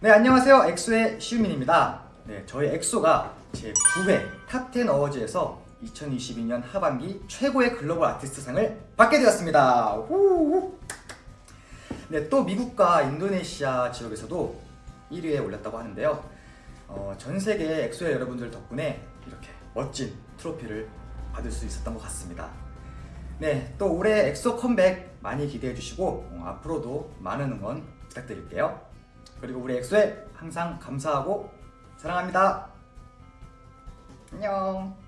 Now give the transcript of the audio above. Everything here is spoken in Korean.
네 안녕하세요. 엑소의 시우민입니다. 네 저희 엑소가 제 9회 탑10 어워즈에서 2022년 하반기 최고의 글로벌 아티스트 상을 받게 되었습니다. 네, 또 미국과 인도네시아 지역에서도 1위에 올랐다고 하는데요. 어, 전 세계 엑소엘 여러분들 덕분에 이렇게 멋진 트로피를 받을 수 있었던 것 같습니다. 네, 또 올해 엑소 컴백 많이 기대해 주시고 어, 앞으로도 많은 응원 부탁드릴게요 그리고 우리 엑소에 항상 감사하고 사랑합니다. 안녕.